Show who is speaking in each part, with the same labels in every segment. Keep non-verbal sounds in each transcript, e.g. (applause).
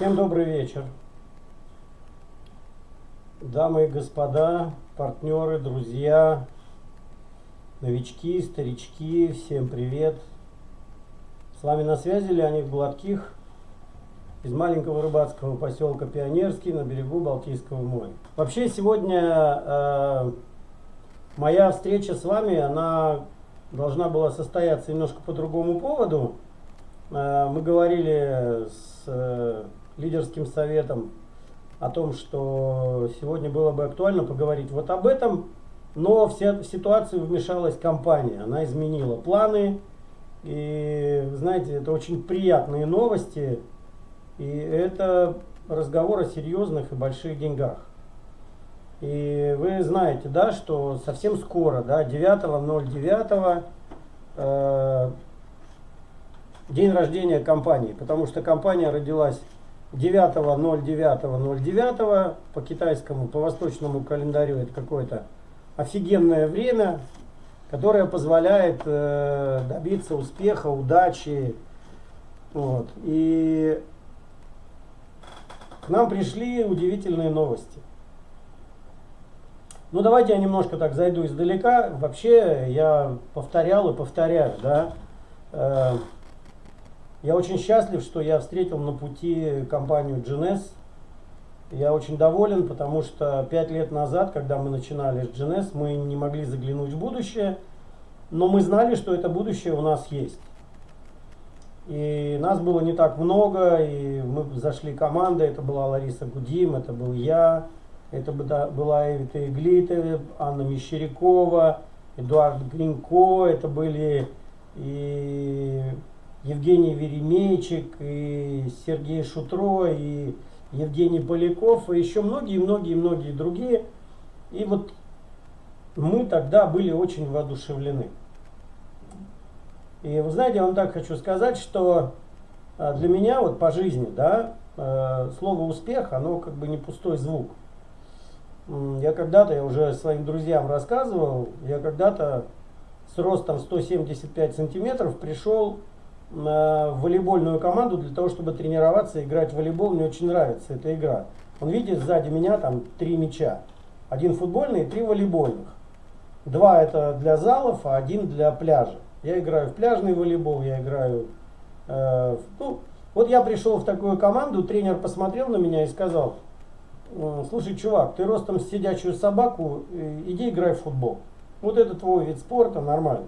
Speaker 1: Всем добрый вечер. Дамы и господа, партнеры, друзья, новички, старички, всем привет. С вами на связи Леонид Гладких из маленького рыбацкого поселка Пионерский на берегу Балтийского моря. Вообще сегодня э, моя встреча с вами, она должна была состояться немножко по другому поводу. Э, мы говорили с э, лидерским советом о том, что сегодня было бы актуально поговорить вот об этом, но в ситуацию вмешалась компания, она изменила планы, и знаете, это очень приятные новости, и это разговор о серьезных и больших деньгах. И вы знаете, да, что совсем скоро, да, 9.09, э, день рождения компании, потому что компания родилась 9.09.09 по китайскому, по восточному календарю это какое-то офигенное время, которое позволяет э, добиться успеха, удачи. Вот. И к нам пришли удивительные новости. Ну давайте я немножко так зайду издалека. Вообще я повторял и повторяю, да. Э, я очень счастлив, что я встретил на пути компанию GNS. Я очень доволен, потому что пять лет назад, когда мы начинали с GNS, мы не могли заглянуть в будущее, но мы знали, что это будущее у нас есть. И нас было не так много, и мы зашли команда, это была Лариса Гудим, это был я, это была Эвита Иглита, Анна Мещерякова, Эдуард Гринько, это были и Евгений Веремейчик, и Сергей Шутро, и Евгений Поляков, и еще многие-многие-многие другие. И вот мы тогда были очень воодушевлены. И вы знаете, я вам так хочу сказать, что а, для меня вот по жизни, да, э, слово успех, оно как бы не пустой звук. Я когда-то, я уже своим друзьям рассказывал, я когда-то с ростом 175 сантиметров пришел волейбольную команду для того, чтобы тренироваться играть в волейбол. Мне очень нравится эта игра. Он видит сзади меня там три мяча. Один футбольный три волейбольных. Два это для залов, а один для пляжа. Я играю в пляжный волейбол, я играю... Э, ну, вот я пришел в такую команду, тренер посмотрел на меня и сказал, слушай, чувак, ты ростом сидячую собаку, э, иди играй в футбол. Вот это твой вид спорта, нормально.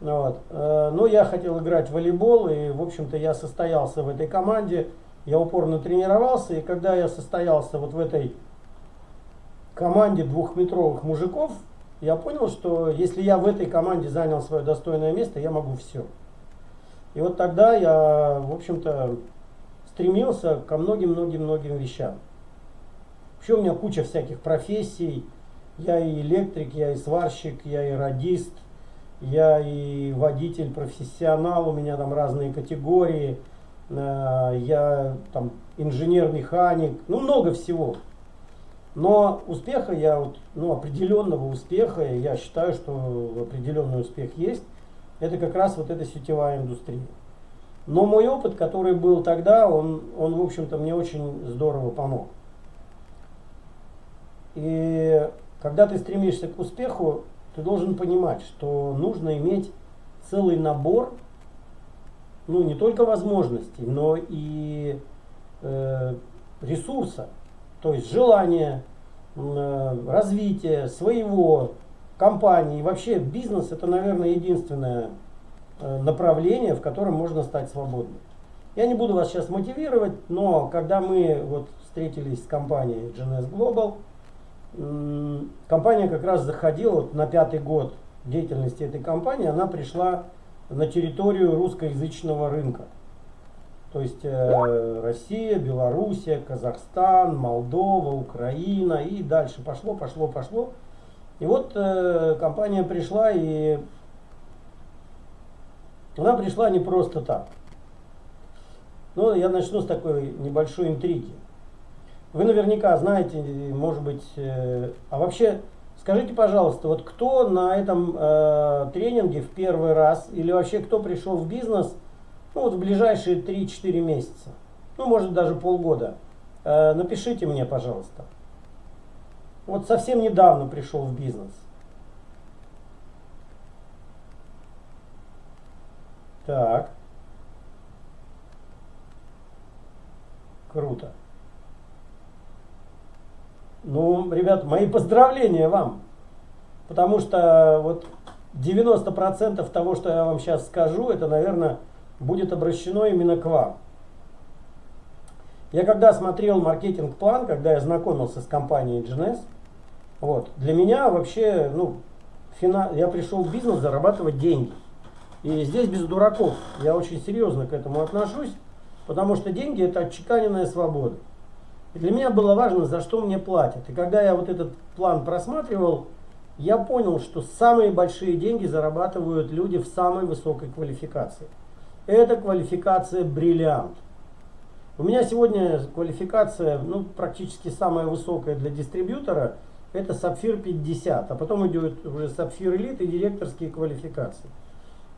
Speaker 1: Вот. Э, но я хотел играть в волейбол, и, в общем-то, я состоялся в этой команде, я упорно тренировался, и когда я состоялся вот в этой команде двухметровых мужиков, я понял, что если я в этой команде занял свое достойное место, я могу все. И вот тогда я, в общем-то, стремился ко многим-многим-многим вещам. Вообще у меня куча всяких профессий. Я и электрик, я и сварщик, я и радист, я и водитель, профессионал, у меня там разные категории, э, я там инженер-механик, ну много всего. Но успеха я вот, ну определенного успеха, я считаю, что определенный успех есть, это как раз вот эта сетевая индустрия. Но мой опыт, который был тогда, он, он в общем-то, мне очень здорово помог. И когда ты стремишься к успеху, ты должен понимать, что нужно иметь целый набор, ну не только возможностей, но и э, ресурса, то есть желание, э, развитие своего компании. Вообще бизнес это, наверное, единственное э, направление, в котором можно стать свободным. Я не буду вас сейчас мотивировать, но когда мы вот встретились с компанией GNS Global, компания как раз заходила на пятый год деятельности этой компании, она пришла на территорию русскоязычного рынка. То есть э, Россия, Белоруссия, Казахстан, Молдова, Украина и дальше пошло, пошло, пошло. И вот э, компания пришла и она пришла не просто так. Ну, я начну с такой небольшой интриги. Вы наверняка знаете, может быть, э, а вообще скажите, пожалуйста, вот кто на этом э, тренинге в первый раз или вообще кто пришел в бизнес ну, вот в ближайшие 3-4 месяца? ну, может даже полгода, э, напишите мне, пожалуйста. Вот совсем недавно пришел в бизнес. Так. Круто. Ну, ребят, мои поздравления вам. Потому что вот 90% того, что я вам сейчас скажу, это, наверное, будет обращено именно к вам. Я когда смотрел маркетинг-план, когда я знакомился с компанией GNS, вот, для меня вообще, ну, фина... я пришел в бизнес зарабатывать деньги. И здесь без дураков. Я очень серьезно к этому отношусь, потому что деньги это отчеканенная свобода. И для меня было важно, за что мне платят. И когда я вот этот план просматривал, я понял, что самые большие деньги зарабатывают люди в самой высокой квалификации. Это квалификация бриллиант. У меня сегодня квалификация, ну, практически самая высокая для дистрибьютора, это сапфир 50, а потом идет уже сапфир элит и директорские квалификации.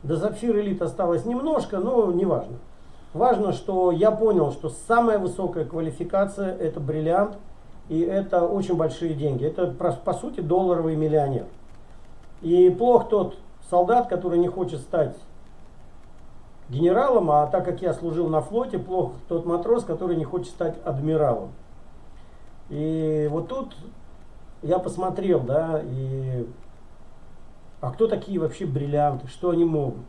Speaker 1: До сапфир элит осталось немножко, но не важно. Важно, что я понял, что самая высокая квалификация это бриллиант, и это очень большие деньги. Это, по сути, долларовый миллионер. И плох тот солдат, который не хочет стать генералом, а так как я служил на флоте, плох тот матрос, который не хочет стать адмиралом. И вот тут я посмотрел, да, и а кто такие вообще бриллианты, что они могут.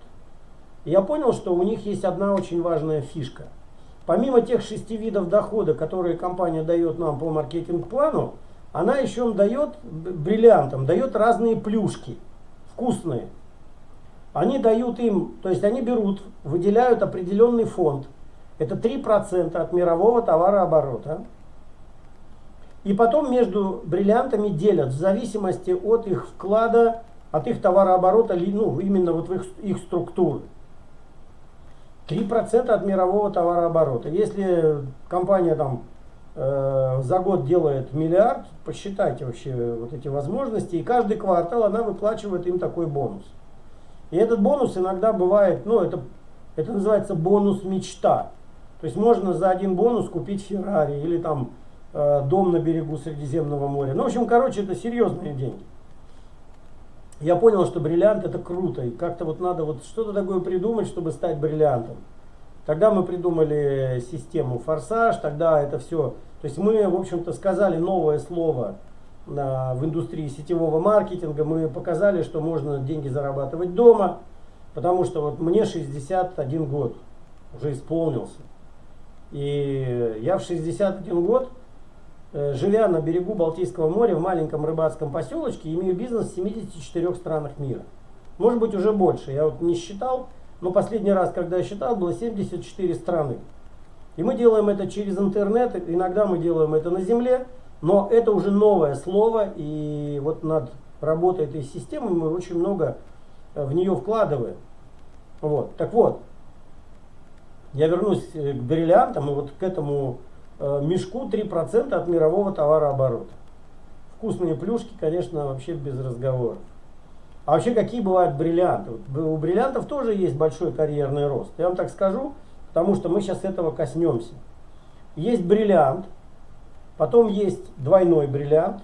Speaker 1: Я понял, что у них есть одна очень важная фишка. Помимо тех шести видов дохода, которые компания дает нам по маркетинг-плану, она еще дает бриллиантам, дает разные плюшки, вкусные. Они дают им, то есть они берут, выделяют определенный фонд. Это 3% от мирового товарооборота. И потом между бриллиантами делят в зависимости от их вклада, от их товарооборота, ну, именно вот в их, их структуры. 3% от мирового товарооборота. Если компания там э, за год делает миллиард, посчитайте вообще вот эти возможности, и каждый квартал она выплачивает им такой бонус. И этот бонус иногда бывает, ну это, это называется бонус мечта. То есть можно за один бонус купить Феррари или там э, дом на берегу Средиземного моря. Ну, в общем, короче, это серьезные деньги. Я понял, что бриллиант это круто. И как-то вот надо вот что-то такое придумать, чтобы стать бриллиантом. Тогда мы придумали систему форсаж, тогда это все. То есть мы, в общем-то, сказали новое слово в индустрии сетевого маркетинга, мы показали, что можно деньги зарабатывать дома, потому что вот мне 61 год уже исполнился. И я в 61 год, живя на берегу Балтийского моря в маленьком рыбацком поселочке, имею бизнес в 74 странах мира. Может быть уже больше, я вот не считал, но последний раз, когда я считал, было 74 страны. И мы делаем это через интернет, иногда мы делаем это на земле, но это уже новое слово, и вот над работой этой системы мы очень много э, в нее вкладываем. Вот. Так вот, я вернусь э, к бриллиантам и вот к этому э, мешку 3% от мирового товарооборота. Вкусные плюшки, конечно, вообще без разговоров. А вообще какие бывают бриллианты? У бриллиантов тоже есть большой карьерный рост. Я вам так скажу, потому что мы сейчас этого коснемся. Есть бриллиант – Потом есть двойной бриллиант,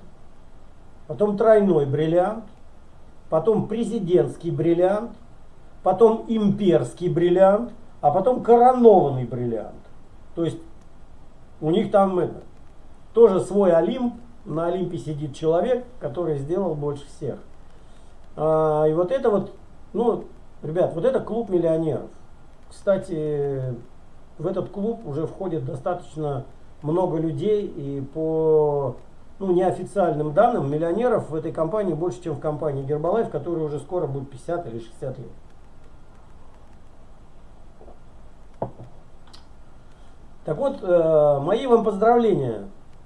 Speaker 1: потом тройной бриллиант, потом президентский бриллиант, потом имперский бриллиант, а потом коронованный бриллиант. То есть у них там это, тоже свой Олимп, на Олимпе сидит человек, который сделал больше всех. А, и вот это вот, ну, ребят, вот это клуб миллионеров. Кстати, в этот клуб уже входит достаточно много людей, и по ну, неофициальным данным, миллионеров в этой компании больше, чем в компании Гербалайф, которая уже скоро будет 50 или 60 лет. Так вот, э, мои вам поздравления,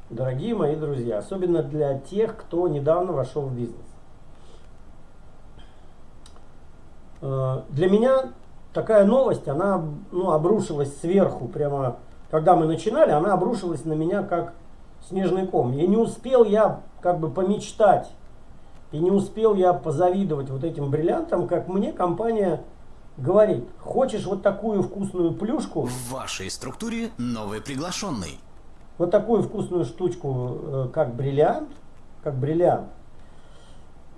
Speaker 1: дорогие мои друзья, особенно для тех, кто недавно вошел в бизнес. Э, для меня такая новость, она ну, обрушилась сверху, прямо когда мы начинали, она обрушилась на меня как снежный ком. И не успел я как бы помечтать, и не успел я позавидовать вот этим бриллиантам, как мне компания говорит, хочешь вот такую вкусную плюшку?
Speaker 2: В вашей структуре новый приглашенный.
Speaker 1: Вот такую вкусную штучку, э, как бриллиант, как бриллиант,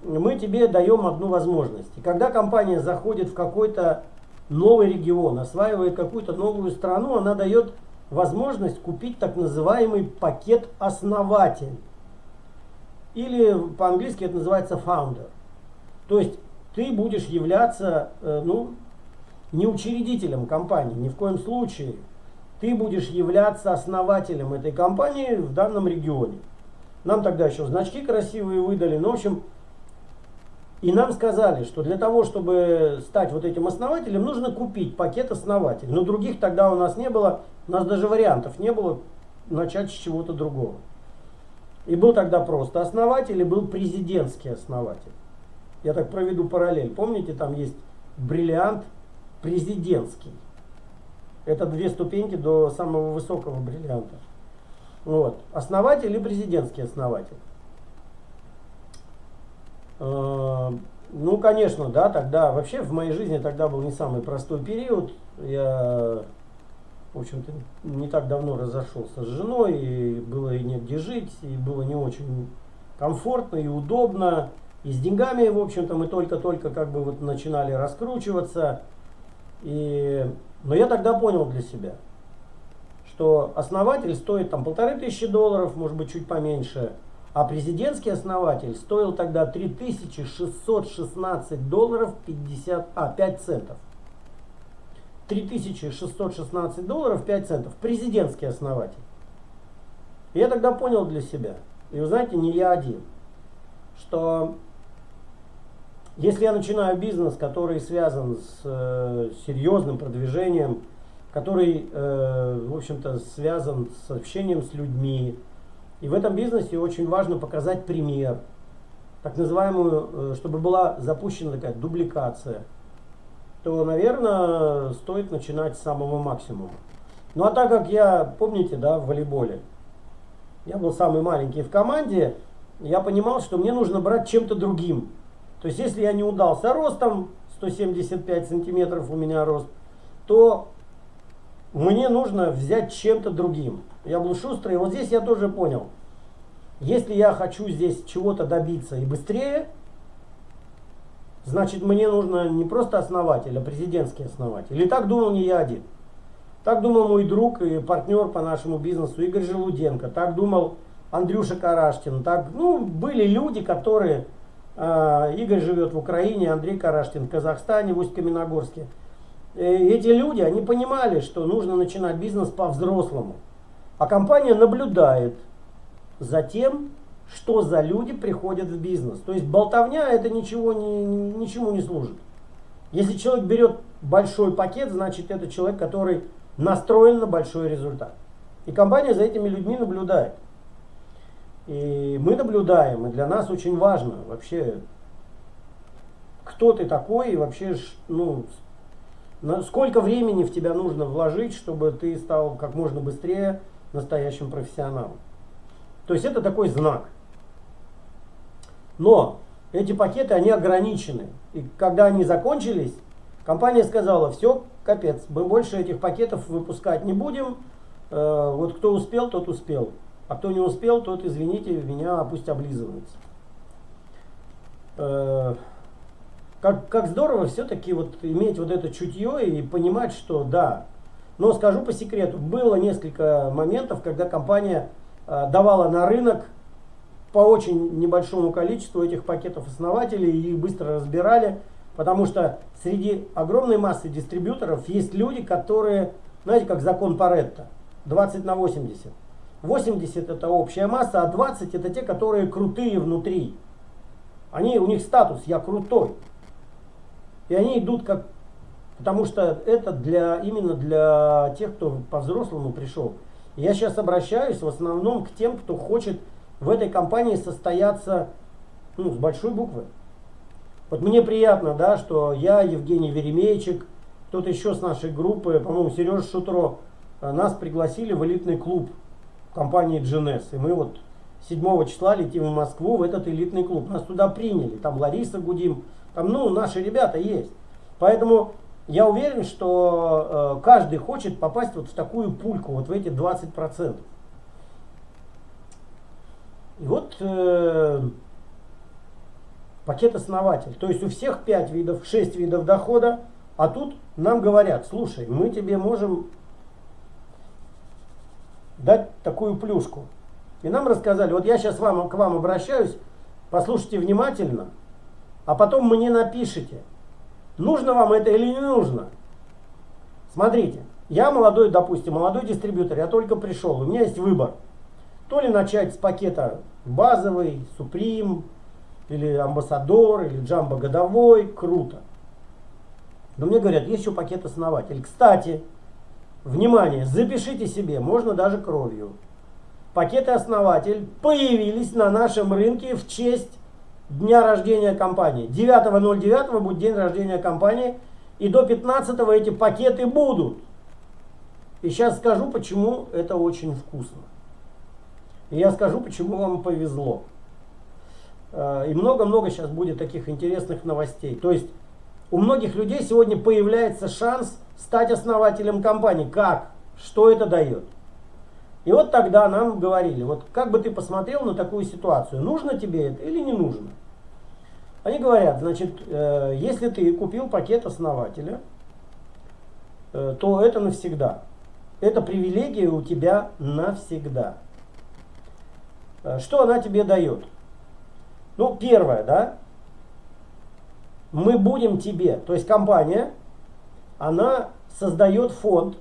Speaker 1: мы тебе даем одну возможность. И когда компания заходит в какой-то новый регион, осваивает какую-то новую страну, она дает возможность купить так называемый пакет основатель. Или по-английски это называется founder. То есть ты будешь являться э, ну, не учредителем компании, ни в коем случае. Ты будешь являться основателем этой компании в данном регионе. Нам тогда еще значки красивые выдали. Ну, в общем, и нам сказали, что для того, чтобы стать вот этим основателем, нужно купить пакет основателей. Но других тогда у нас не было, у нас даже вариантов не было начать с чего-то другого. И был тогда просто основатель, и был президентский основатель. Я так проведу параллель. Помните, там есть бриллиант президентский. Это две ступеньки до самого высокого бриллианта. Вот. Основатель и президентский основатель. Э, ну, конечно, да, тогда вообще в моей жизни тогда был не самый простой период. Я, в общем-то, не так давно разошелся с женой, и было и негде жить, и было не очень комфортно и удобно. И с деньгами, в общем-то, мы только-только как бы вот начинали раскручиваться. И, но я тогда понял для себя, что основатель стоит там полторы тысячи долларов, может быть, чуть поменьше – а президентский основатель стоил тогда 3616 долларов 50, а, 5 центов. 3616 долларов 5 центов. Президентский основатель. Я тогда понял для себя, и вы знаете, не я один, что если я начинаю бизнес, который связан с э, серьезным продвижением, который, э, в общем-то, связан с общением с людьми, и в этом бизнесе очень важно показать пример, так называемую, э, чтобы была запущена такая дубликация, то, наверное, стоит начинать с самого максимума. Ну а так как я, помните, да, в волейболе, я был самый маленький в команде, я понимал, что мне нужно брать чем-то другим. То есть, если я не удался ростом, 175 сантиметров у меня рост, то мне нужно взять чем-то другим. Я был шустрый. Вот здесь я тоже понял. Если я хочу здесь чего-то добиться и быстрее, значит мне нужно не просто основатель, а президентский основатель. И так думал не я один. Так думал мой друг и партнер по нашему бизнесу Игорь Желуденко. Так думал Андрюша Караштин. Так, ну, были люди, которые... Э, Игорь живет в Украине, Андрей Караштин в Казахстане, в Усть-Каменогорске. Э, эти люди, они понимали, что нужно начинать бизнес по-взрослому. А компания наблюдает за тем, что за люди приходят в бизнес. То есть болтовня это ничего не, ничему не служит. Если человек берет большой пакет, значит это человек, который настроен на большой результат. И компания за этими людьми наблюдает. И мы наблюдаем, и для нас очень важно вообще, кто ты такой и вообще, ну, сколько времени в тебя нужно вложить, чтобы ты стал как можно быстрее настоящим профессионалом. То есть это такой знак. Но эти пакеты, они ограничены. И когда они закончились, компания сказала, все, капец, мы больше этих пакетов выпускать не будем. Э, вот кто успел, тот успел. А кто не успел, тот, извините, меня пусть облизывается. Э, как, как здорово все-таки вот иметь вот это чутье и понимать, что да, но скажу по секрету, было несколько моментов, когда компания э, давала на рынок по очень небольшому количеству этих пакетов основателей и их быстро разбирали, потому что среди огромной массы дистрибьюторов есть люди, которые, знаете, как закон Паретта, 20 на 80. 80 это общая масса, а 20 это те, которые крутые внутри. Они, у них статус «я крутой». И они идут как Потому что это для, именно для тех, кто по-взрослому пришел. Я сейчас обращаюсь в основном к тем, кто хочет в этой компании состояться ну, с большой буквы. Вот мне приятно, да, что я, Евгений Веремейчик, кто-то еще с нашей группы, по-моему, Сережа Шутро, э, нас пригласили в элитный клуб компании GNS. И мы вот 7 числа летим в Москву в этот элитный клуб. Нас туда приняли. Там Лариса Гудим, там, ну, наши ребята есть. Поэтому я уверен, что э, каждый хочет попасть вот в такую пульку, вот в эти 20%. И вот э, пакет основатель. То есть у всех 5 видов, 6 видов дохода, а тут нам говорят, слушай, мы тебе можем дать такую плюшку. И нам рассказали, вот я сейчас вам, к вам обращаюсь, послушайте внимательно, а потом мне напишите, нужно вам это или не нужно. Смотрите, я молодой, допустим, молодой дистрибьютор, я только пришел, у меня есть выбор. То ли начать с пакета базовый, Supreme, или амбассадор, или джамбо годовой, круто. Но мне говорят, есть еще пакет основатель. Кстати, внимание, запишите себе, можно даже кровью. Пакеты основатель появились на нашем рынке в честь дня рождения компании. 9.09 будет день рождения компании. И до 15 эти пакеты будут. И сейчас скажу, почему это очень вкусно. И я скажу, почему вам повезло. Э, и много-много сейчас будет таких интересных новостей. То есть у многих людей сегодня появляется шанс стать основателем компании. Как? Что это дает? И вот тогда нам говорили, вот как бы ты посмотрел на такую ситуацию, нужно тебе это или не нужно? Они говорят, значит, э, если ты купил пакет основателя, э, то это навсегда. Это привилегия у тебя навсегда. Э, что она тебе дает? Ну, первое, да, мы будем тебе, то есть компания, она создает фонд,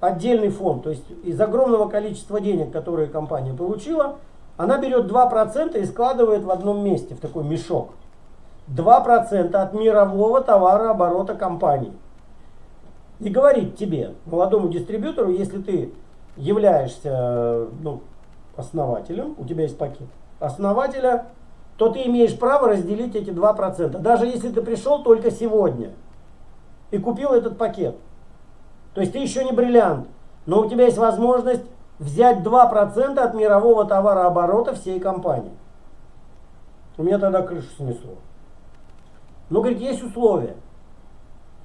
Speaker 1: отдельный фонд, то есть из огромного количества денег, которые компания получила, она берет 2% и складывает в одном месте, в такой мешок. 2% от мирового товарооборота компании. И говорит тебе, молодому дистрибьютору, если ты являешься ну, основателем, у тебя есть пакет основателя, то ты имеешь право разделить эти 2%. Даже если ты пришел только сегодня и купил этот пакет. То есть ты еще не бриллиант, но у тебя есть возможность взять 2% от мирового товарооборота всей компании. У меня тогда крышу снесло. Ну, говорит, есть условия.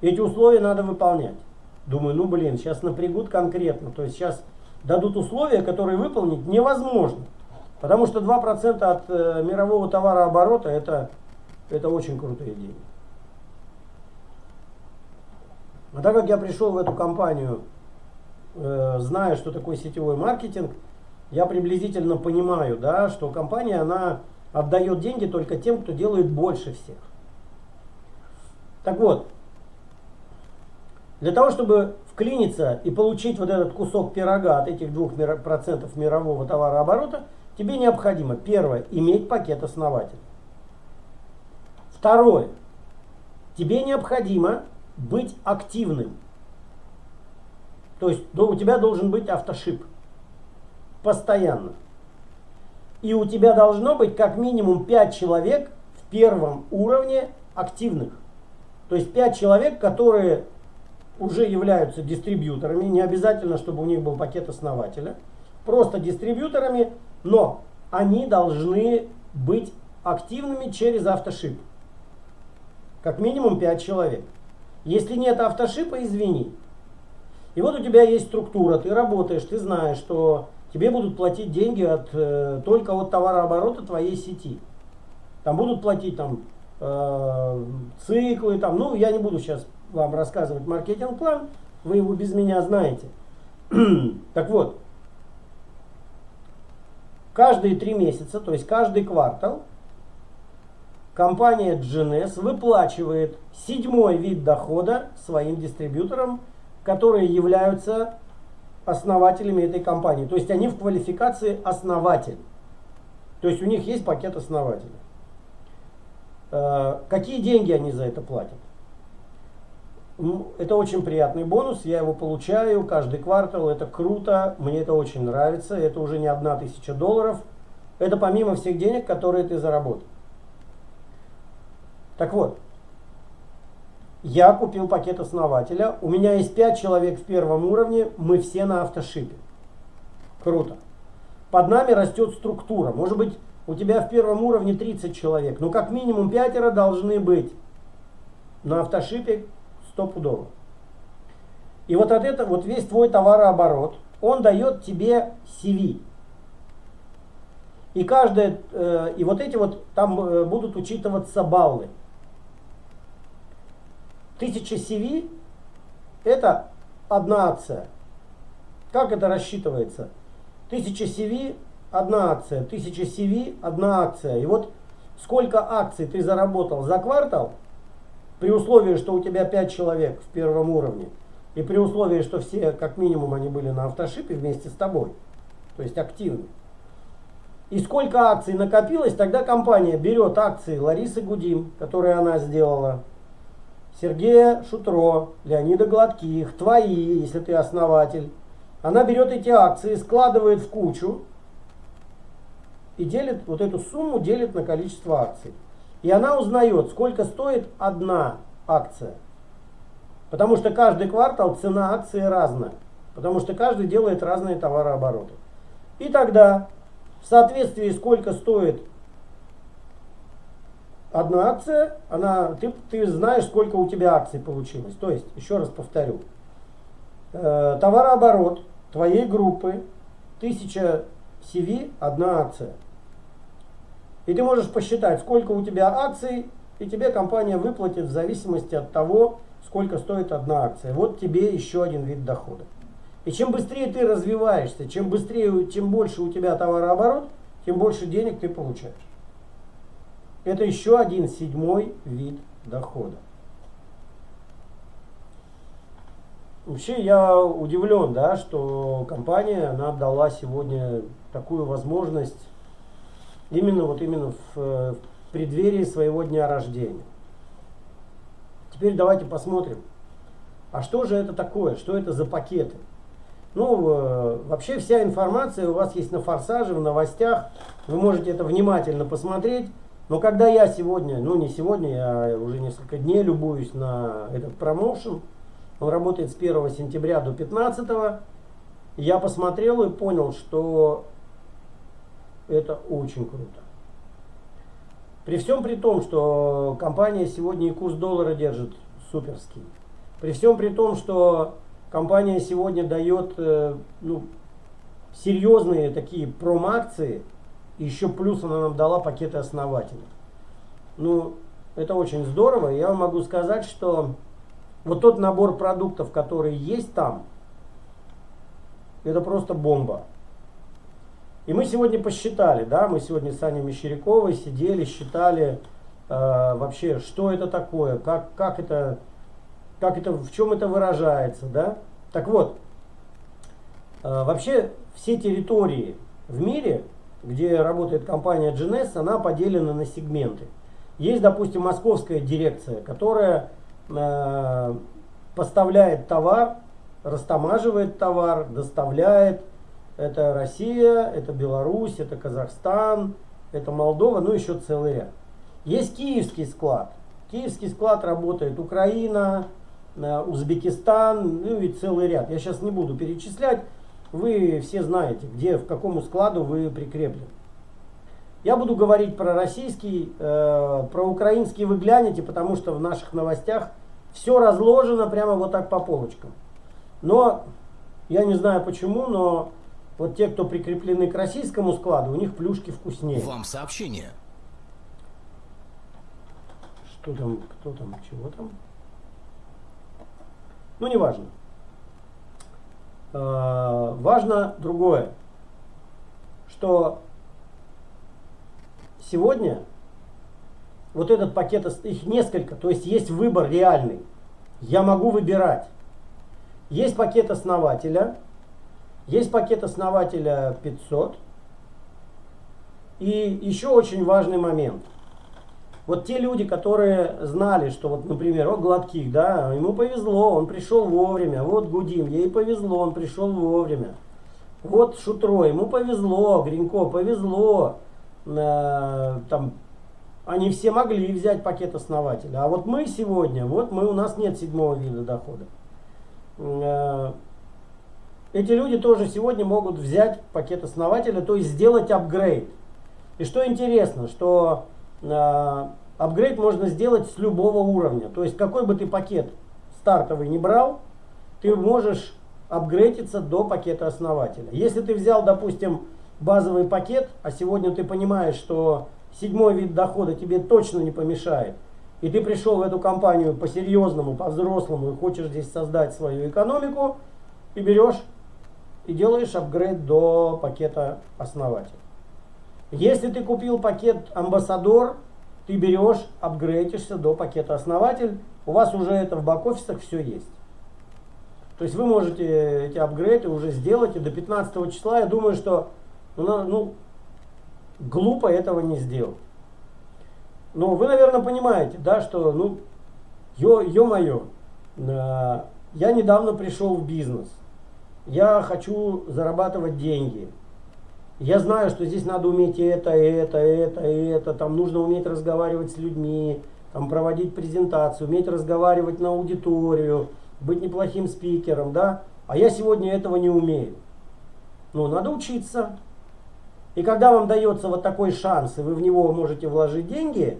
Speaker 1: Эти условия надо выполнять. Думаю, ну, блин, сейчас напрягут конкретно. То есть сейчас дадут условия, которые выполнить невозможно. Потому что 2% от э, мирового товарооборота это, это очень крутые деньги. А так как я пришел в эту компанию, э, зная, что такое сетевой маркетинг, я приблизительно понимаю, да, что компания она отдает деньги только тем, кто делает больше всех. Так вот, для того, чтобы вклиниться и получить вот этот кусок пирога от этих 2% мирового товарооборота, тебе необходимо, первое, иметь пакет основателя. Второе, тебе необходимо быть активным. То есть у тебя должен быть автошип постоянно. И у тебя должно быть как минимум 5 человек в первом уровне активных. То есть 5 человек, которые уже являются дистрибьюторами, не обязательно, чтобы у них был пакет основателя, просто дистрибьюторами, но они должны быть активными через автошип. Как минимум 5 человек. Если нет автошипа, извини. И вот у тебя есть структура, ты работаешь, ты знаешь, что тебе будут платить деньги от, э, только от товарооборота твоей сети. Там будут платить там, э, циклы, там, ну я не буду сейчас вам рассказывать маркетинг-план, вы его без меня знаете. (clears throat) так вот, каждые три месяца, то есть каждый квартал, компания GNS выплачивает седьмой вид дохода своим дистрибьюторам, которые являются основателями этой компании. То есть они в квалификации основатель. То есть у них есть пакет основателя. Э, какие деньги они за это платят? Это очень приятный бонус, я его получаю каждый квартал, это круто, мне это очень нравится, это уже не одна тысяча долларов, это помимо всех денег, которые ты заработал. Так вот, я купил пакет основателя, у меня есть 5 человек в первом уровне, мы все на автошипе. Круто. Под нами растет структура, может быть у тебя в первом уровне 30 человек, но как минимум пятеро должны быть на автошипе стопудово. И вот от этого, вот весь твой товарооборот, он дает тебе CV. И каждое, э, и вот эти вот, там э, будут учитываться баллы. Тысяча CV это одна акция. Как это рассчитывается? Тысяча CV одна акция, тысяча CV одна акция. И вот сколько акций ты заработал за квартал, при условии, что у тебя 5 человек в первом уровне, и при условии, что все, как минимум, они были на автошипе вместе с тобой, то есть активны. И сколько акций накопилось, тогда компания берет акции Ларисы Гудим, которые она сделала, Сергея Шутро, Леонида Гладких, твои, если ты основатель. Она берет эти акции, складывает в кучу и делит, вот эту сумму делит на количество акций. И она узнает, сколько стоит одна акция. Потому что каждый квартал цена акции разная. Потому что каждый делает разные товарообороты. И тогда, в соответствии сколько стоит одна акция, она, ты, ты знаешь, сколько у тебя акций получилось. То есть, еще раз повторю, э, товарооборот твоей группы 1000 CV, одна акция. И ты можешь посчитать, сколько у тебя акций, и тебе компания выплатит в зависимости от того, сколько стоит одна акция. Вот тебе еще один вид дохода. И чем быстрее ты развиваешься, чем быстрее, чем больше у тебя товарооборот, тем больше денег ты получаешь. Это еще один седьмой вид дохода. Вообще я удивлен, да, что компания она дала сегодня такую возможность именно вот именно в, в преддверии своего дня рождения. Теперь давайте посмотрим, а что же это такое, что это за пакеты? Ну, э, вообще вся информация у вас есть на форсаже, в новостях, вы можете это внимательно посмотреть. Но когда я сегодня, ну не сегодня, я уже несколько дней любуюсь на этот промоушен, он работает с 1 сентября до 15, я посмотрел и понял, что это очень круто. При всем при том, что компания сегодня и курс доллара держит суперский. При всем при том, что компания сегодня дает э, ну, серьезные такие промакции, еще плюс она нам дала пакеты основательных. Ну, это очень здорово. Я вам могу сказать, что вот тот набор продуктов, который есть там, это просто бомба. И мы сегодня посчитали, да, мы сегодня с Аней Мещеряковой сидели, считали э, вообще, что это такое, как, как это, как это, в чем это выражается, да. Так вот, э, вообще все территории в мире, где работает компания GNS, она поделена на сегменты. Есть, допустим, московская дирекция, которая э, поставляет товар, растамаживает товар, доставляет, это Россия, это Беларусь, это Казахстан, это Молдова, ну еще целый ряд. Есть киевский склад. Киевский склад работает Украина, э, Узбекистан, ну и целый ряд. Я сейчас не буду перечислять. Вы все знаете, где, в какому складу вы прикреплены. Я буду говорить про российский, э, про украинский вы глянете, потому что в наших новостях все разложено прямо вот так по полочкам. Но я не знаю почему, но вот те, кто прикреплены к российскому складу, у них плюшки вкуснее.
Speaker 2: Вам сообщение.
Speaker 1: Что там, кто там, чего там? Ну, не важно. Э, важно другое, что сегодня вот этот пакет, их несколько, то есть есть выбор реальный. Я могу выбирать. Есть пакет основателя, есть пакет основателя 500. И еще очень важный момент. Вот те люди, которые знали, что вот, например, о Гладких, да, ему повезло, он пришел вовремя. Вот Гудим, ей повезло, он пришел вовремя. Вот Шутро, ему повезло, Гринько, повезло. Э, там, они все могли взять пакет основателя. А вот мы сегодня, вот мы, у нас нет седьмого вида дохода. Эти люди тоже сегодня могут взять пакет основателя, то есть сделать апгрейд. И что интересно, что э, апгрейд можно сделать с любого уровня. То есть какой бы ты пакет стартовый не брал, ты можешь апгрейдиться до пакета основателя. Если ты взял, допустим, базовый пакет, а сегодня ты понимаешь, что седьмой вид дохода тебе точно не помешает, и ты пришел в эту компанию по-серьезному, по-взрослому и хочешь здесь создать свою экономику, и берешь и делаешь апгрейд до пакета основатель. Если ты купил пакет амбассадор, ты берешь, апгрейдишься до пакета основатель, у вас уже это в бак-офисах все есть. То есть вы можете эти апгрейды уже сделать, и до 15 числа, я думаю, что ну, ну, глупо этого не сделать. Но вы, наверное, понимаете, да, что, ну, ё-моё, э, я недавно пришел в бизнес, я хочу зарабатывать деньги, я знаю, что здесь надо уметь это, это, это, это, там нужно уметь разговаривать с людьми, там проводить презентацию, уметь разговаривать на аудиторию, быть неплохим спикером, да, а я сегодня этого не умею. Ну, надо учиться. И когда вам дается вот такой шанс, и вы в него можете вложить деньги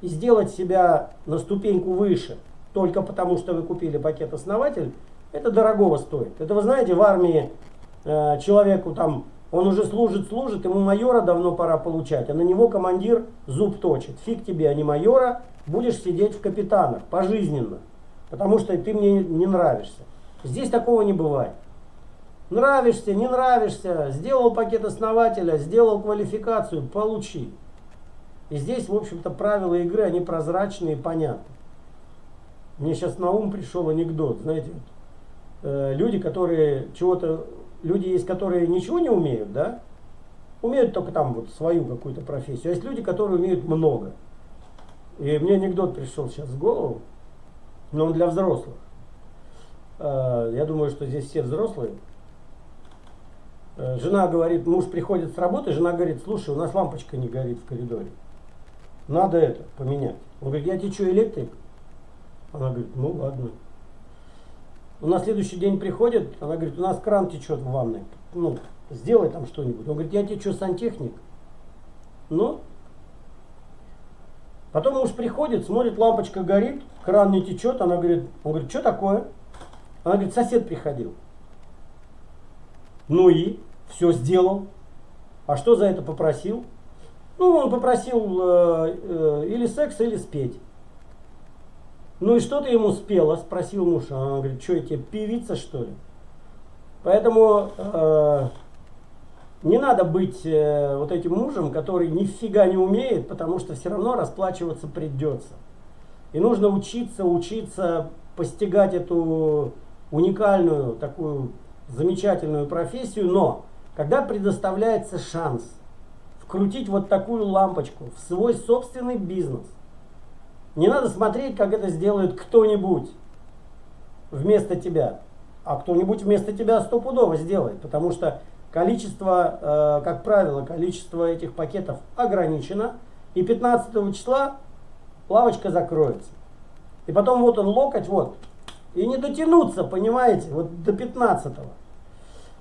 Speaker 1: и сделать себя на ступеньку выше, только потому что вы купили пакет основатель, это дорогого стоит. Это вы знаете, в армии э, человеку там, он уже служит, служит, ему майора давно пора получать, а на него командир зуб точит. Фиг тебе, а не майора, будешь сидеть в капитанах пожизненно, потому что ты мне не нравишься. Здесь такого не бывает. Нравишься, не нравишься, сделал пакет основателя, сделал квалификацию, получи. И здесь, в общем-то, правила игры, они прозрачные и понятны. Мне сейчас на ум пришел анекдот, знаете, э, люди, которые чего-то, люди есть, которые ничего не умеют, да, умеют только там вот свою какую-то профессию, а есть люди, которые умеют много. И мне анекдот пришел сейчас в голову, но он для взрослых. Э, я думаю, что здесь все взрослые. Э, жена говорит, муж приходит с работы, жена говорит, слушай, у нас лампочка не горит в коридоре. Надо это поменять. Он говорит, я что, электрик? Она говорит, ну ладно. Он на следующий день приходит, она говорит, у нас кран течет в ванной. Ну, сделай там что-нибудь. Он говорит, я что, сантехник? Ну, Потом муж приходит, смотрит, лампочка горит, кран не течет. Она говорит, он говорит, что такое? Она говорит, сосед приходил. Ну и? Все сделал. А что за это попросил? Ну, он попросил э, э, или секс, или спеть. Ну и что ты ему спела? Спросил муж. Она говорит, что я тебе, певица что ли? Поэтому э, не надо быть э, вот этим мужем, который нифига не умеет, потому что все равно расплачиваться придется. И нужно учиться, учиться постигать эту уникальную такую замечательную профессию, но когда предоставляется шанс вкрутить вот такую лампочку в свой собственный бизнес, не надо смотреть, как это сделает кто-нибудь вместо тебя, а кто-нибудь вместо тебя стопудово сделает, потому что количество, э, как правило, количество этих пакетов ограничено, и 15 числа лавочка закроется. И потом вот он локоть, вот, и не дотянуться, понимаете, вот до 15 -го.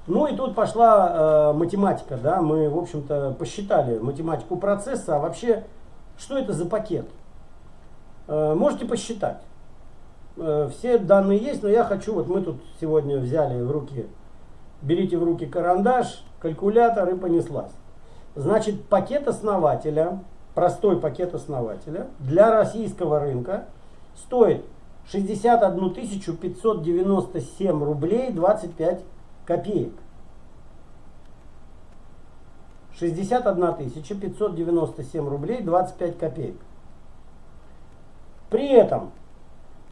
Speaker 1: Ну и тут пошла э, математика, да, мы, в общем-то, посчитали математику процесса, а вообще, что это за пакет? Э, можете посчитать. Э, все данные есть, но я хочу, вот мы тут сегодня взяли в руки, берите в руки карандаш, калькулятор и понеслась. Значит, пакет основателя, простой пакет основателя для российского рынка стоит 61 597 рублей 25 копеек. 61 597 рублей 25 копеек. При этом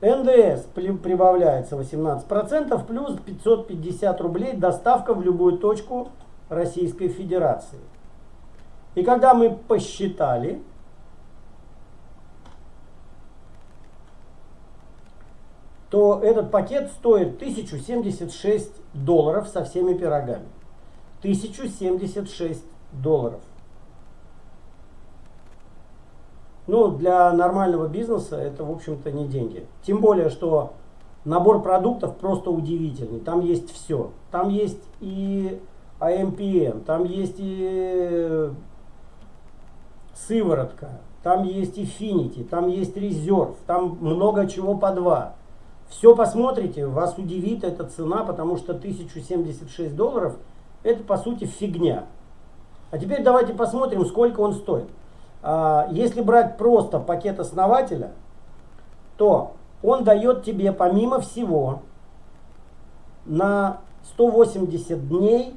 Speaker 1: НДС прибавляется 18% плюс 550 рублей доставка в любую точку Российской Федерации. И когда мы посчитали, то этот пакет стоит 1076 долларов со всеми пирогами. 1076 долларов. Ну, для нормального бизнеса это, в общем-то, не деньги. Тем более, что набор продуктов просто удивительный. Там есть все. Там есть и AMPM, там есть и сыворотка, там есть Infinity, там есть резерв, там много чего по два. Все посмотрите, вас удивит эта цена, потому что 1076 долларов это по сути фигня. А теперь давайте посмотрим, сколько он стоит. А, если брать просто пакет основателя, то он дает тебе помимо всего на 180 дней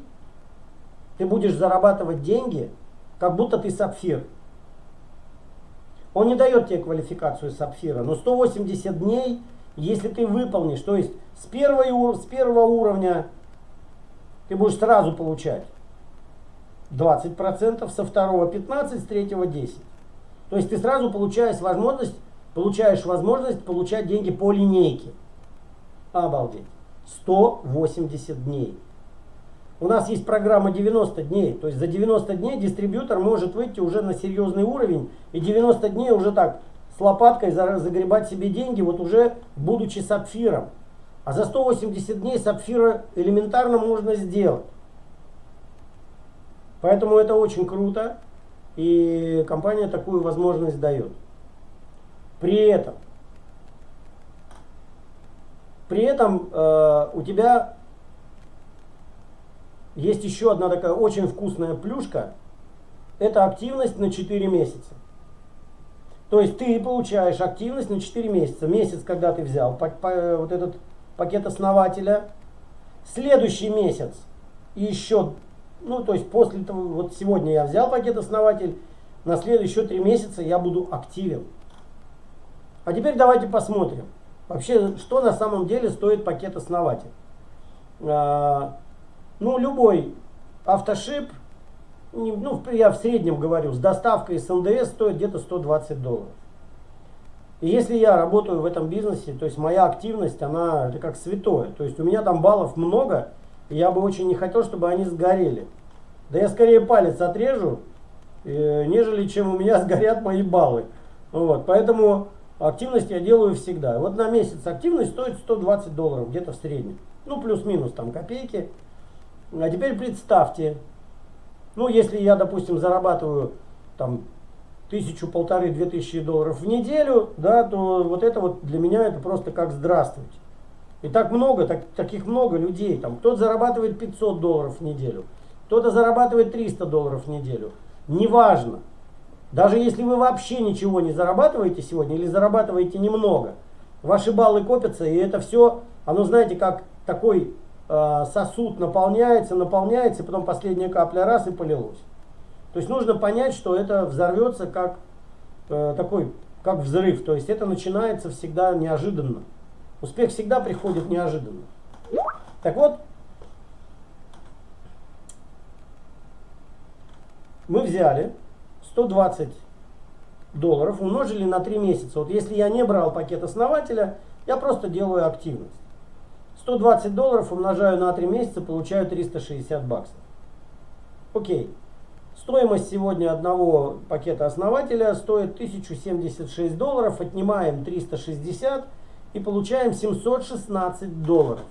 Speaker 1: ты будешь зарабатывать деньги, как будто ты сапфир. Он не дает тебе квалификацию сапфира, но 180 дней, если ты выполнишь, то есть с, первой, с первого уровня ты будешь сразу получать 20%, со второго 15%, с третьего 10%. То есть ты сразу получаешь возможность, получаешь возможность получать деньги по линейке. Обалдеть. 180 дней. У нас есть программа 90 дней. То есть за 90 дней дистрибьютор может выйти уже на серьезный уровень. И 90 дней уже так с лопаткой загребать себе деньги, вот уже будучи сапфиром. А за 180 дней сапфира элементарно можно сделать. Поэтому это очень круто. И компания такую возможность дает. При этом при этом э, у тебя есть еще одна такая очень вкусная плюшка. Это активность на 4 месяца. То есть ты получаешь активность на 4 месяца. Месяц, когда ты взял по, по, вот этот пакет основателя. Следующий месяц еще, ну то есть после того, вот сегодня я взял пакет основатель, на следующие 3 месяца я буду активен. А теперь давайте посмотрим. Вообще, что на самом деле стоит пакет основатель? А, ну, любой автошип, ну, я в среднем говорю, с доставкой с НДС стоит где-то 120 долларов. И если я работаю в этом бизнесе, то есть моя активность, она это как святое. То есть у меня там баллов много, я бы очень не хотел, чтобы они сгорели. Да я скорее палец отрежу, э, нежели чем у меня (laughs) сгорят мои баллы. Вот, поэтому активность я делаю всегда. Вот на месяц активность стоит 120 долларов, где-то в среднем. Ну, плюс-минус там копейки. А теперь представьте, ну, если я, допустим, зарабатываю там тысячу, полторы, две тысячи долларов в неделю, да, то вот это вот для меня это просто как здравствуйте. И так много, так, таких много людей. Там кто-то зарабатывает 500 долларов в неделю, кто-то зарабатывает 300 долларов в неделю. Неважно. Даже если вы вообще ничего не зарабатываете сегодня или зарабатываете немного, ваши баллы копятся, и это все, оно знаете, как такой э, сосуд наполняется, наполняется, и потом последняя капля раз и полилось. То есть нужно понять, что это взорвется как э, такой, как взрыв. То есть это начинается всегда неожиданно. Успех всегда приходит неожиданно. Так вот, мы взяли 120 долларов умножили на 3 месяца. Вот если я не брал пакет основателя, я просто делаю активность. 120 долларов умножаю на 3 месяца, получаю 360 баксов. Окей. Стоимость сегодня одного пакета основателя стоит 1076 долларов. Отнимаем 360 и получаем 716 долларов.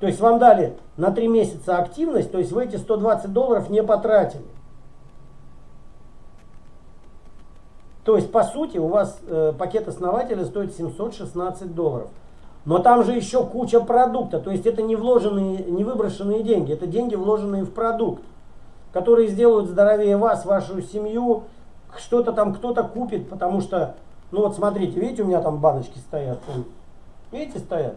Speaker 1: То есть вам дали на 3 месяца активность, то есть вы эти 120 долларов не потратили. То есть, по сути, у вас э, пакет основателя стоит 716 долларов. Но там же еще куча продукта. То есть, это не вложенные, не выброшенные деньги. Это деньги, вложенные в продукт, которые сделают здоровее вас, вашу семью. Что-то там кто-то купит, потому что, ну вот смотрите, видите, у меня там баночки стоят. Видите, стоят.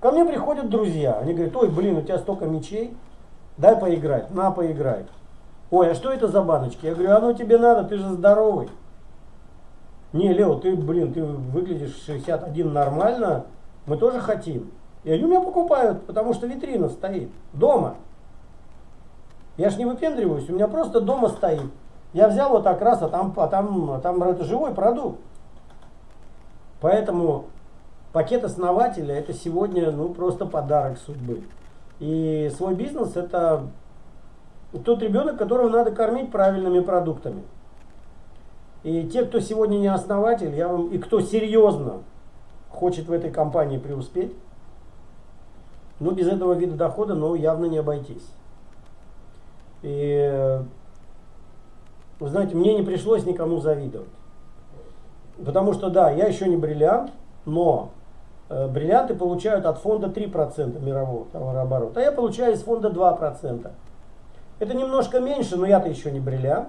Speaker 1: Ко мне приходят друзья. Они говорят, ой, блин, у тебя столько мечей. Дай поиграть. На, поиграй. Ой, а что это за баночки? Я говорю, оно тебе надо, ты же здоровый. Не, Лео, ты, блин, ты выглядишь 61 нормально, мы тоже хотим. И они у меня покупают, потому что витрина стоит дома. Я ж не выпендриваюсь, у меня просто дома стоит. Я взял вот так раз, а там, а там, а там это живой продукт. Поэтому пакет основателя это сегодня ну, просто подарок судьбы. И свой бизнес это тот ребенок, которого надо кормить правильными продуктами. И те, кто сегодня не основатель, я вам, и кто серьезно хочет в этой компании преуспеть, ну, без этого вида дохода, ну, явно не обойтись. И, вы знаете, мне не пришлось никому завидовать. Потому что, да, я еще не бриллиант, но э, бриллианты получают от фонда 3% мирового товарооборота, а я получаю из фонда 2%. Это немножко меньше, но я-то еще не бриллиант.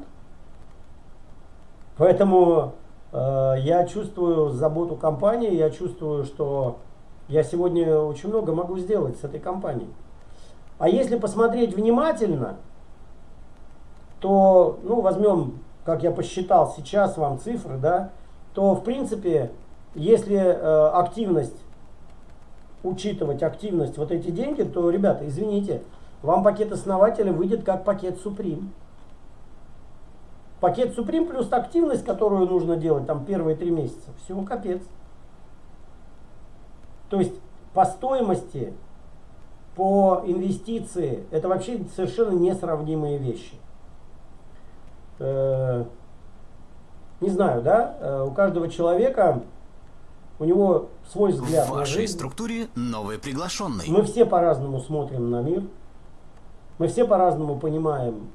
Speaker 1: Поэтому э, я чувствую заботу компании, я чувствую, что я сегодня очень много могу сделать с этой компанией. А если посмотреть внимательно, то, ну, возьмем, как я посчитал сейчас вам цифры, да, то, в принципе, если э, активность, учитывать активность, вот эти деньги, то, ребята, извините, вам пакет основателя выйдет как пакет Supreme. Пакет Supreme плюс активность, которую нужно делать там первые три месяца, всего капец. То есть по стоимости, по инвестиции, это вообще совершенно несравнимые вещи. Не знаю, да, э, у каждого человека, у него свой взгляд
Speaker 2: В вашей
Speaker 1: жизнь.
Speaker 2: структуре новый приглашенный.
Speaker 1: Мы все по-разному смотрим на мир. Мы все по-разному понимаем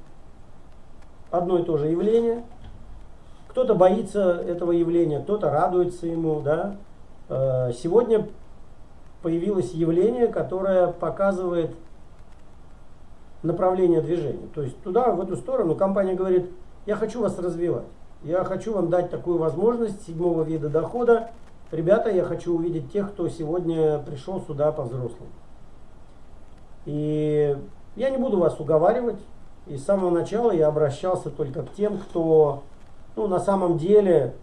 Speaker 1: одно и то же явление. Кто-то боится этого явления, кто-то радуется ему. Да? Э, Сегодня появилось явление, которое показывает направление движения. То есть туда, в эту сторону компания говорит, я хочу вас развивать. Я хочу вам дать такую возможность седьмого вида дохода. Ребята, я хочу увидеть тех, кто сегодня пришел сюда по-взрослому. И я не буду вас уговаривать. И с самого начала я обращался только к тем, кто ну, на самом деле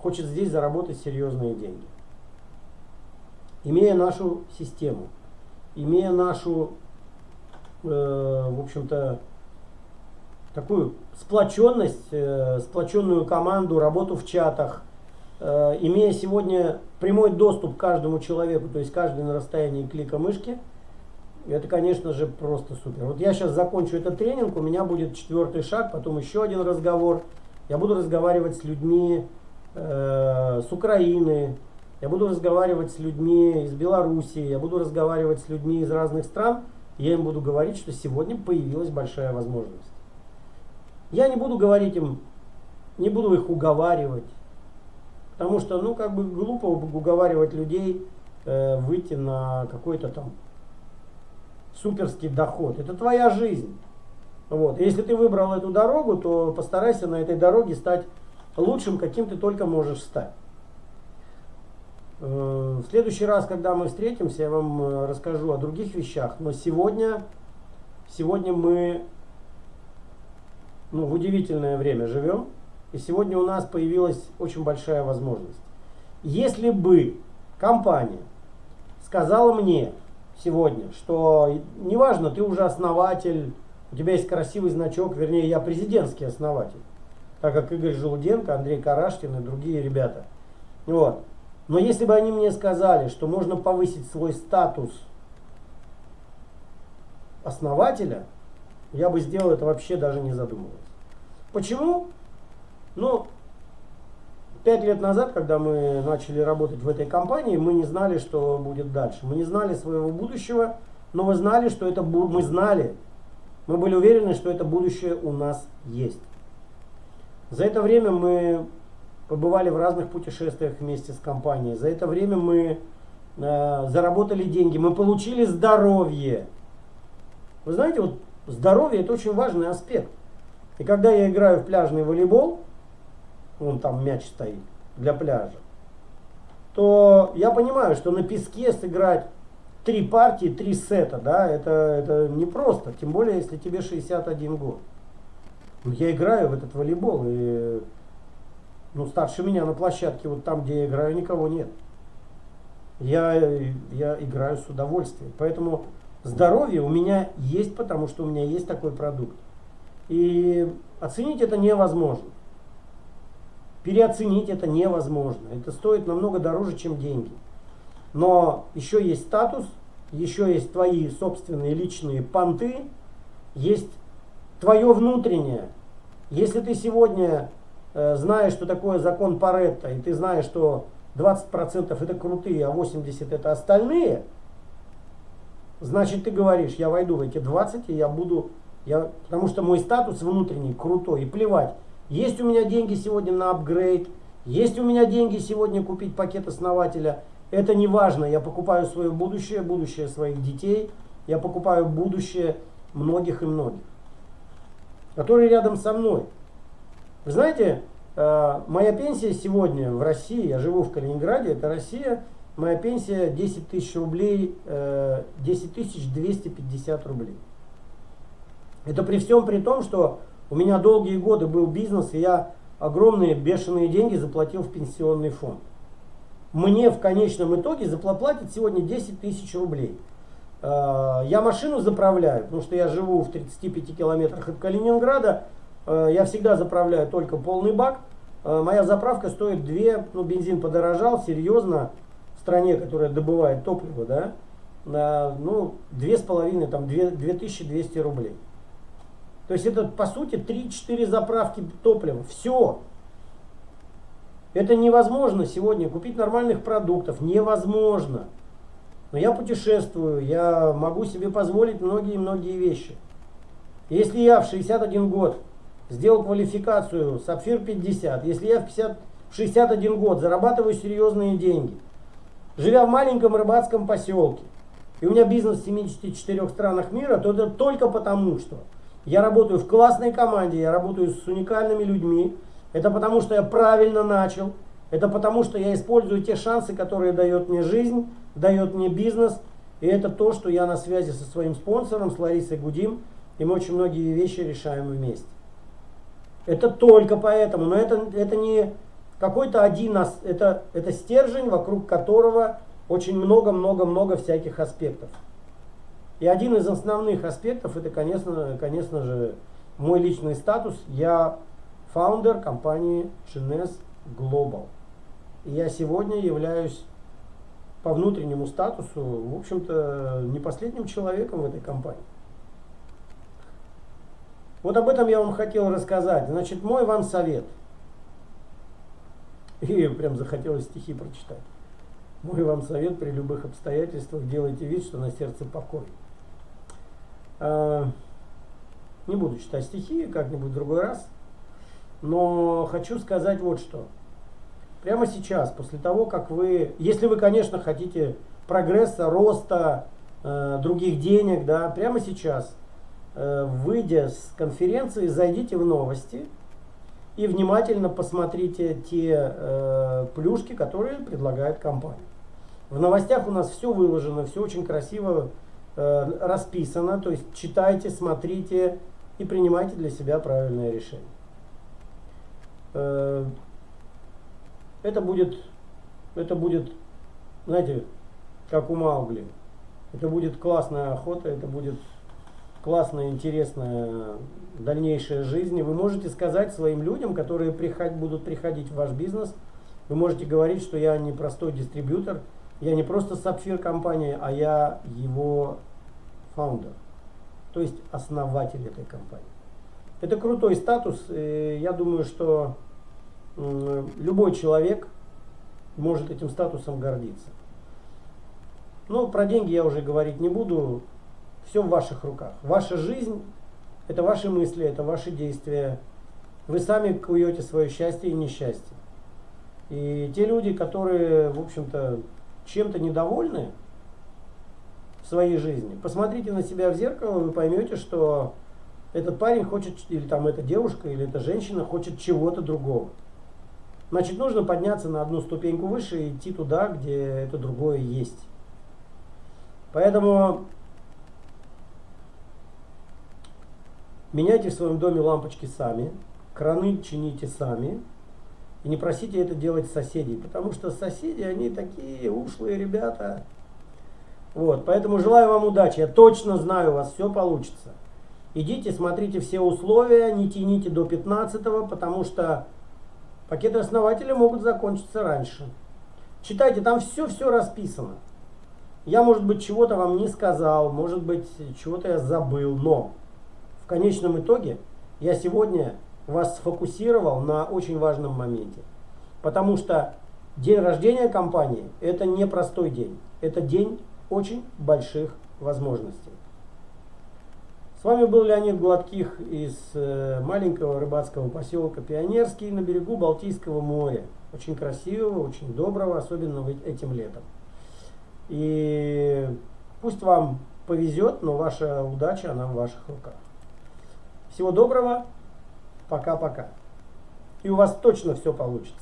Speaker 1: хочет здесь заработать серьезные деньги. Имея нашу систему, имея нашу, э, в общем-то, такую сплоченность, э, сплоченную команду, работу в чатах, э, имея сегодня прямой доступ к каждому человеку, то есть каждый на расстоянии клика мышки, это, конечно же, просто супер. Вот я сейчас закончу этот тренинг, у меня будет четвертый шаг, потом еще один разговор. Я буду разговаривать с людьми э, с Украины, я буду разговаривать с людьми из Белоруссии, я буду разговаривать с людьми из разных стран. Я им буду говорить, что сегодня появилась большая возможность. Я не буду говорить им, не буду их уговаривать. Потому что, ну, как бы глупо уговаривать людей э, выйти на какой-то там суперский доход. Это твоя жизнь. Вот. Если ты выбрал эту дорогу, то постарайся на этой дороге стать лучшим, каким ты только можешь стать. Э, В следующий раз, когда мы встретимся, я вам э, расскажу о других вещах. Но сегодня, сегодня мы ну, в удивительное время живем. И сегодня у нас появилась очень большая возможность. Если бы компания сказала мне сегодня, что неважно, ты уже основатель, у тебя есть красивый значок, вернее, я президентский основатель, так как Игорь Желуденко, Андрей Карашкин и другие ребята. Вот. Но если бы они мне сказали, что можно повысить свой статус основателя, я бы сделал это вообще даже не задумываясь. Почему? Ну, пять лет назад, когда мы начали работать в этой компании, мы не знали, что будет дальше. Мы не знали своего будущего, но мы знали, что это бу- мы знали, мы были уверены, что это будущее у нас есть. За это время мы побывали в разных путешествиях вместе с компанией. За это время мы э, заработали деньги, мы получили здоровье. Вы знаете, вот здоровье это очень важный аспект. И когда я играю в пляжный волейбол, вон там мяч стоит для пляжа, то я понимаю, что на песке сыграть три партии, три сета, да, это, это непросто, тем более, если тебе 61 год. Ну, Я играю в этот волейбол, и ну, старше меня на площадке, вот там, где я играю, никого нет. Я, я играю с удовольствием. Поэтому здоровье у меня есть, потому что у меня есть такой продукт. И оценить это невозможно. Переоценить это невозможно. Это стоит намного дороже, чем деньги. Но еще есть статус, еще есть твои собственные личные понты, есть твое внутреннее. Если ты сегодня э, знаешь, что такое закон Паретта, и ты знаешь, что 20% это крутые, а 80% это остальные, значит ты говоришь, я войду в эти 20, и я буду, я, потому что мой статус внутренний крутой, и плевать, есть у меня деньги сегодня на апгрейд, Есть у меня деньги сегодня купить пакет основателя, это не важно. Я покупаю свое будущее, будущее своих детей, я покупаю будущее многих и многих, которые рядом со мной. Вы знаете, э, моя пенсия сегодня в России, я живу в Калининграде, это Россия, моя пенсия 10 тысяч рублей, 10 э, тысяч 250 рублей. Это при всем при том, что у меня долгие годы был бизнес, и я огромные бешеные деньги заплатил в пенсионный фонд. Мне в конечном итоге заплатят сегодня 10 тысяч рублей. Э, я машину заправляю, потому что я живу в 35 километрах от Калининграда. Э, я всегда заправляю только полный бак. Э, моя заправка стоит 2, ну бензин подорожал серьезно в стране, которая добывает топливо, да, ну, две с половиной, там, 2, 2200 рублей. То есть это по сути 3-4 заправки топлива. Все. Это невозможно сегодня купить нормальных продуктов. Невозможно. Но я путешествую, я могу себе позволить многие-многие вещи. Если я в 61 год сделал квалификацию Сапфир 50, если я в, 50, в 61 год зарабатываю серьезные деньги, живя в маленьком рыбацком поселке, и у меня бизнес в 74 странах мира, то это только потому, что я работаю в классной команде, я работаю с уникальными людьми. Это потому, что я правильно начал. Это потому, что я использую те шансы, которые дает мне жизнь, дает мне бизнес. И это то, что я на связи со своим спонсором, с Ларисой Гудим. И мы очень многие вещи решаем вместе. Это только поэтому. Но это, это не какой-то один, это, это стержень, вокруг которого очень много-много-много всяких аспектов. И один из основных аспектов, это, конечно, конечно же, мой личный статус. Я фаундер компании Chines Global. И я сегодня являюсь по внутреннему статусу, в общем-то, не последним человеком в этой компании. Вот об этом я вам хотел рассказать. Значит, мой вам совет. (laughs) И прям захотелось стихи прочитать. Мой вам совет при любых обстоятельствах делайте вид, что на сердце покой. Э, не буду читать стихи, как-нибудь в другой раз. Но хочу сказать вот что. Прямо сейчас, после того, как вы, если вы, конечно, хотите прогресса, роста, э, других денег, да, прямо сейчас, э, выйдя с конференции, зайдите в новости и внимательно посмотрите те плюшки, которые предлагает компания. В новостях у нас все выложено, все очень красиво Э, расписано, то есть читайте, смотрите и принимайте для себя правильное решение. Э, это будет, это будет, знаете, как у Маугли. Это будет классная охота, это будет классная, интересная дальнейшая жизнь. И вы можете сказать своим людям, которые приход, будут приходить в ваш бизнес, вы можете говорить, что я не простой дистрибьютор, я не просто сапфир компании, а я его фаундер, то есть основатель этой компании. Это крутой статус. Я думаю, что любой человек может этим статусом гордиться. Но про деньги я уже говорить не буду. Все в ваших руках. Ваша жизнь – это ваши мысли, это ваши действия. Вы сами куете свое счастье и несчастье. И те люди, которые, в общем-то, чем-то недовольны в своей жизни, посмотрите на себя в зеркало, вы поймете, что этот парень хочет, или там эта девушка, или эта женщина хочет чего-то другого. Значит, нужно подняться на одну ступеньку выше и идти туда, где это другое есть. Поэтому меняйте в своем доме лампочки сами, краны чините сами, и не просите это делать соседей, потому что соседи, они такие ушлые ребята. Вот, поэтому желаю вам удачи. Я точно знаю, у вас все получится. Идите, смотрите все условия, не тяните до 15 потому что пакеты основателя могут закончиться раньше. Читайте, там все-все расписано. Я, может быть, чего-то вам не сказал, может быть, чего-то я забыл, но в конечном итоге я сегодня вас сфокусировал на очень важном моменте. Потому что день рождения компании – это не простой день. Это день очень больших возможностей. С вами был Леонид Гладких из э, маленького рыбацкого поселка Пионерский на берегу Балтийского моря. Очень красивого, очень доброго, особенно этим летом. И пусть вам повезет, но ваша удача, она в ваших руках. Всего доброго, пока-пока. И у вас точно все получится.